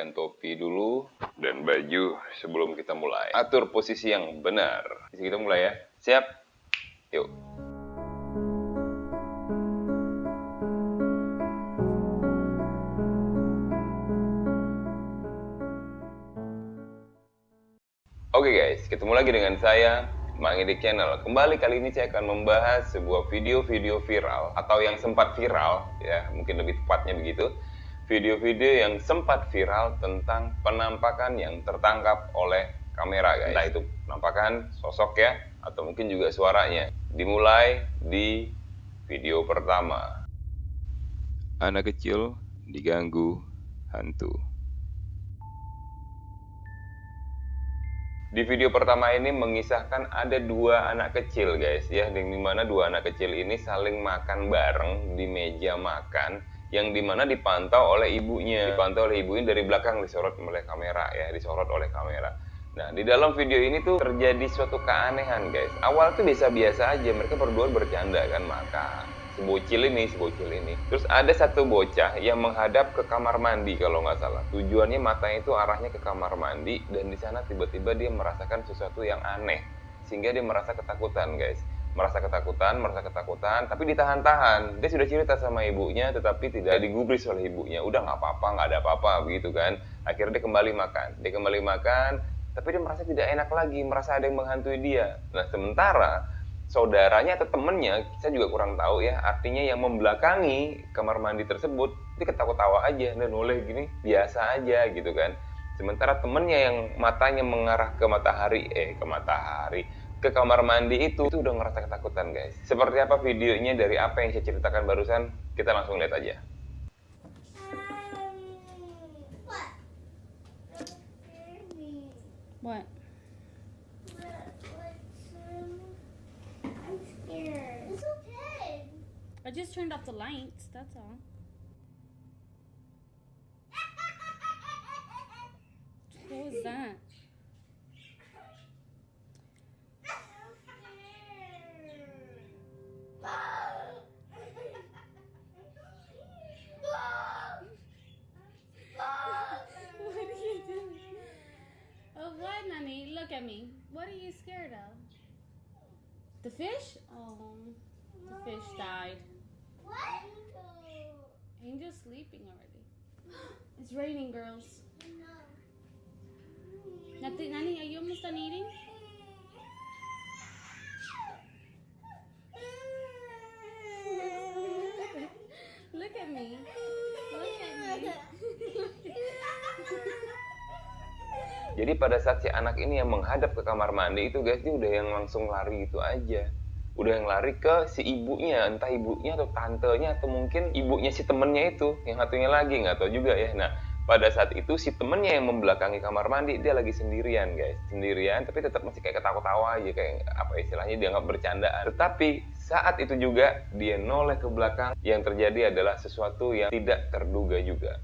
gantikan topi dulu dan baju sebelum kita mulai. Atur posisi yang benar. Kita mulai ya. Siap? Yuk. Oke guys, ketemu lagi dengan saya, Mang Edi Channel. Kembali kali ini saya akan membahas sebuah video-video viral atau yang sempat viral, ya mungkin lebih tepatnya begitu. Video-video yang sempat viral tentang penampakan yang tertangkap oleh kamera guys. Entah itu penampakan sosok ya, atau mungkin juga suaranya. Dimulai di video pertama. Anak kecil diganggu hantu. Di video pertama ini mengisahkan ada dua anak kecil guys ya, yang di mana dua anak kecil ini saling makan bareng di meja makan, yang di mana dipantau oleh ibunya, dipantau oleh ibunya dari belakang disorot oleh kamera ya, disorot oleh kamera. Nah di dalam video ini tuh terjadi suatu keanehan guys. Awal tuh biasa-biasa aja, mereka berdua bercanda kan makan si bocil ini, si bocil ini. Terus ada satu bocah yang menghadap ke kamar mandi kalau nggak salah. Tujuannya matanya itu arahnya ke kamar mandi dan di sana tiba-tiba dia merasakan sesuatu yang aneh sehingga dia merasa ketakutan guys. Merasa ketakutan, merasa ketakutan, tapi ditahan-tahan. Dia sudah cerita sama ibunya, tetapi tidak digubris oleh ibunya. Udah nggak apa-apa, nggak ada apa-apa, begitu kan. Akhirnya dia kembali makan. Dia kembali makan, tapi dia merasa tidak enak lagi, merasa ada yang menghantui dia. Nah, sementara saudaranya atau temennya, saya juga kurang tahu ya, artinya yang membelakangi kamar mandi tersebut, dia ketawa-tawa aja, dan oleh gini, biasa aja gitu kan. Sementara temennya yang matanya mengarah ke matahari, eh ke matahari, ke kamar mandi itu, itu udah ngerasa ketakutan guys. Seperti apa videonya dari apa yang saya ceritakan barusan, kita langsung lihat aja. What? I just turned off the lights, that's all. What was that? Me. What are you scared of? The fish? Oh, the fish died. What? Angel's sleeping already. It's raining, girls. Nothing, Nani, are you almost done eating? Jadi pada saat si anak ini yang menghadap ke kamar mandi itu guys, dia udah yang langsung lari itu aja. Udah yang lari ke si ibunya, entah ibunya atau tantenya atau mungkin ibunya si temennya itu, yang satunya lagi nggak tahu juga ya. Nah, pada saat itu si temennya yang membelakangi kamar mandi dia lagi sendirian guys, sendirian tapi tetap masih kayak ketawa-tawa aja kayak apa istilahnya dia nggak bercandaan. Tetapi saat itu juga dia noleh ke belakang, yang terjadi adalah sesuatu yang tidak terduga juga.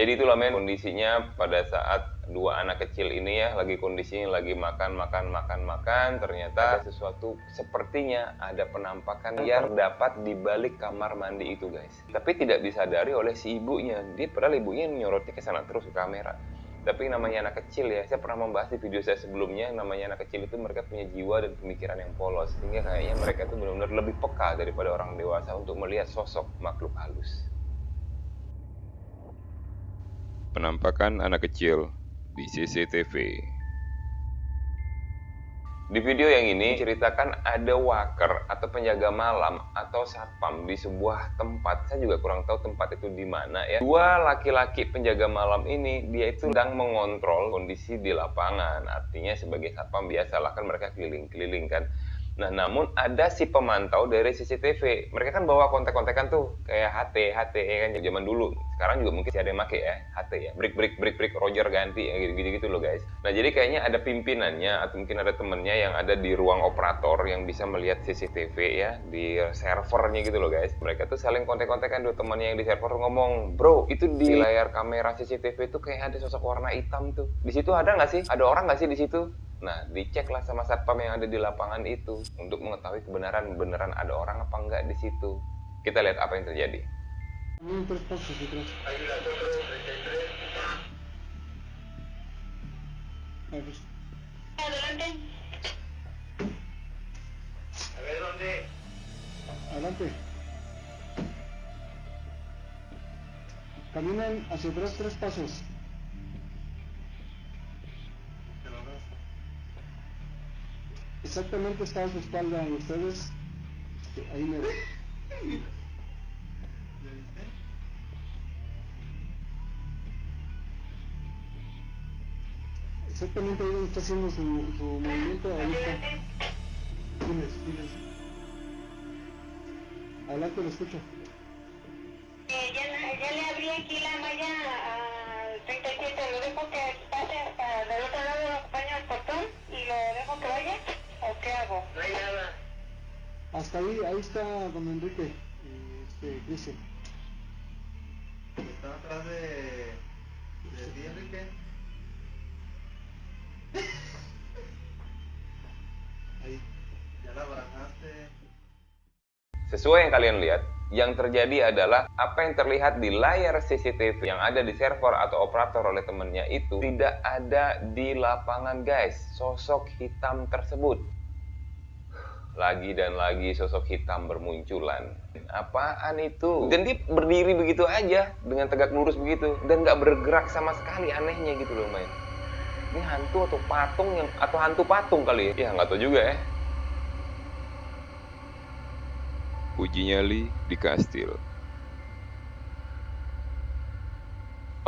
Jadi itulah men kondisinya pada saat dua anak kecil ini ya lagi kondisinya lagi makan makan makan makan ternyata ada sesuatu sepertinya ada penampakan yang dapat di balik kamar mandi itu guys. Tapi tidak disadari oleh si ibunya. Dia padahal ibunya nyorotnya ke sana terus ke kamera. Tapi namanya anak kecil ya, saya pernah membahas di video saya sebelumnya, namanya anak kecil itu mereka punya jiwa dan pemikiran yang polos. Sehingga kayaknya mereka itu benar-benar lebih peka daripada orang dewasa untuk melihat sosok makhluk halus. Penampakan anak kecil di CCTV. Di video yang ini ceritakan ada waker atau penjaga malam atau satpam di sebuah tempat. Saya juga kurang tahu tempat itu di mana ya. Dua laki-laki penjaga malam ini dia itu sedang mengontrol kondisi di lapangan. Artinya sebagai satpam biasa lah kan mereka keliling-keliling kan. Nah, namun ada si pemantau dari CCTV. Mereka kan bawa kontak-kontakan tuh kayak HT, HT ya kan zaman dulu. Sekarang juga mungkin masih ada yang make ya, HT ya. Break break break break Roger ganti ya gitu-gitu gitu loh guys. Nah, jadi kayaknya ada pimpinannya atau mungkin ada temennya yang ada di ruang operator yang bisa melihat CCTV ya di servernya gitu loh guys. Mereka tuh saling kontak-kontakan tuh temannya yang di server ngomong, "Bro, itu di layar kamera CCTV itu kayak ada sosok warna hitam tuh. Di situ ada nggak sih? Ada orang nggak sih di situ?" Nah, diceklah sama satpam yang ada di lapangan itu untuk mengetahui kebenaran beneran ada orang apa enggak di situ. Kita lihat apa yang terjadi. Adelante. Caminan hacia atrás tres pasos. Exactamente está a su espalda y ustedes ahí me Exactamente ahí donde está haciendo su, su movimiento ahorita. Diles, diles. Adelante, lo escucho. Eh, ya, ya le abrí aquí la ahí, ahí está don Enrique este Cristian. Está atrás de, de ti, Enrique. Ahí. Ya la barajaste. Sesuai yang kalian lihat, yang terjadi adalah apa yang terlihat di layar CCTV yang ada di server atau operator oleh temennya itu tidak ada di lapangan guys, sosok hitam tersebut. Lagi dan lagi sosok hitam bermunculan. Apaan itu? Dan dia berdiri begitu aja dengan tegak lurus begitu dan nggak bergerak sama sekali anehnya gitu loh main. Ini hantu atau patung yang atau hantu patung kali ya? Ya nggak tahu juga ya. Uji nyali di kastil.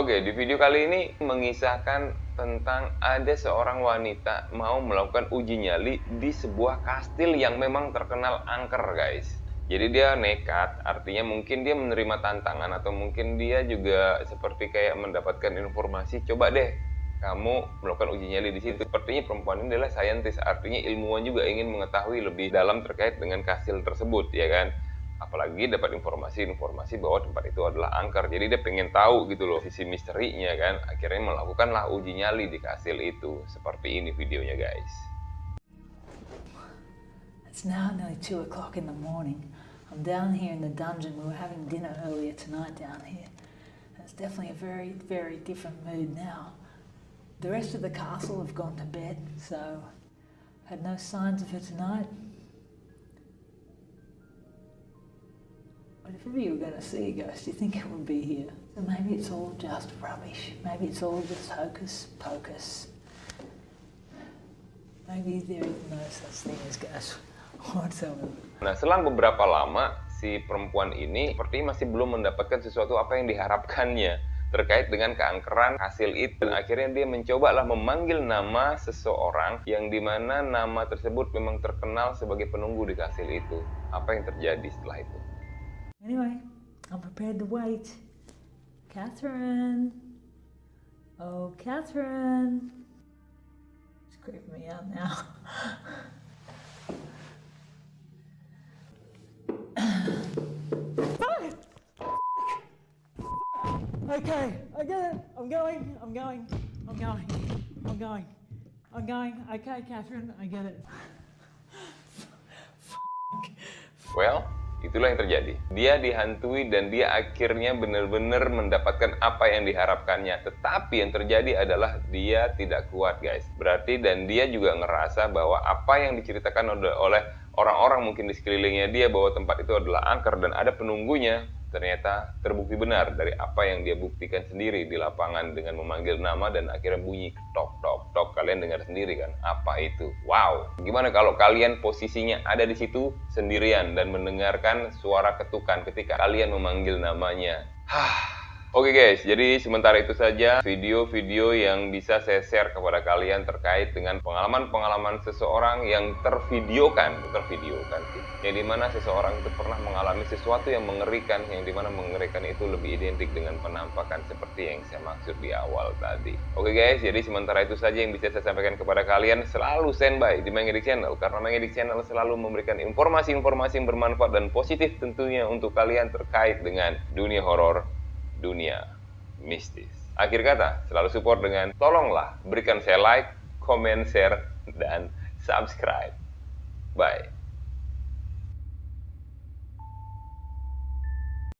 Oke, di video kali ini mengisahkan tentang ada seorang wanita mau melakukan uji nyali di sebuah kastil yang memang terkenal angker, guys. Jadi dia nekat, artinya mungkin dia menerima tantangan atau mungkin dia juga seperti kayak mendapatkan informasi, coba deh kamu melakukan uji nyali di situ. Sepertinya perempuan ini adalah saintis, artinya ilmuwan juga ingin mengetahui lebih dalam terkait dengan kastil tersebut, ya kan? Apalagi dapat informasi-informasi bahwa tempat itu adalah angker. Jadi dia pengen tahu gitu loh sisi misterinya kan. Akhirnya melakukanlah uji nyali di kastil itu. Seperti ini videonya guys. It's now nearly two o'clock in the morning. I'm down here in the dungeon. We were having dinner earlier tonight down here. And it's definitely a very, very different mood now. The rest of the castle have gone to bed, so had no signs of her tonight. But if ever you going to see a ghost, you think it would be here. So maybe it's all just rubbish. Maybe it's all just hocus pocus. Maybe there is no such thing as ghosts whatsoever. Nah selang beberapa lama si perempuan ini sepertinya masih belum mendapatkan sesuatu apa yang diharapkannya terkait dengan keangkeran hasil itu. Dan akhirnya dia mencoba lah memanggil nama seseorang yang di mana nama tersebut memang terkenal sebagai penunggu di kastil itu. Apa yang terjadi setelah itu? Anyway, I'm prepared to wait. Catherine. Oh, Catherine. It's creeping me out now. okay, I get it. I'm going. I'm going. I'm going. I'm going. I'm going. Okay, Catherine, I get it. Well, itulah yang terjadi. Dia dihantui dan dia akhirnya benar-benar mendapatkan apa yang diharapkannya. Tetapi yang terjadi adalah dia tidak kuat, guys. Berarti dan dia juga ngerasa bahwa apa yang diceritakan oleh- orang-orang mungkin di sekelilingnya dia bahwa tempat itu adalah angker dan ada penunggunya. Ternyata terbukti benar dari apa yang dia buktikan sendiri di lapangan dengan memanggil nama dan akhirnya bunyi tok tok tok. Kalian dengar sendiri kan apa itu? Wow. Gimana kalau kalian posisinya ada di situ sendirian dan mendengarkan suara ketukan ketika kalian memanggil namanya? Hah. Oke guys, jadi sementara itu saja video-video yang bisa saya share kepada kalian terkait dengan pengalaman-pengalaman seseorang yang tervideokan, tervideokan sih. Yang di mana seseorang itu pernah mengalami sesuatu yang mengerikan, yang di mana mengerikan itu lebih identik dengan penampakan seperti yang saya maksud di awal tadi. Oke guys, jadi sementara itu saja yang bisa saya sampaikan kepada kalian. Selalu standby di Mengedik Channel, karena Mengedik Channel selalu memberikan informasi-informasi yang bermanfaat dan positif tentunya untuk kalian terkait dengan dunia horor dunia mistis. Akhir kata, selalu support dengan tolonglah berikan saya like, comment, share, dan subscribe. Bye.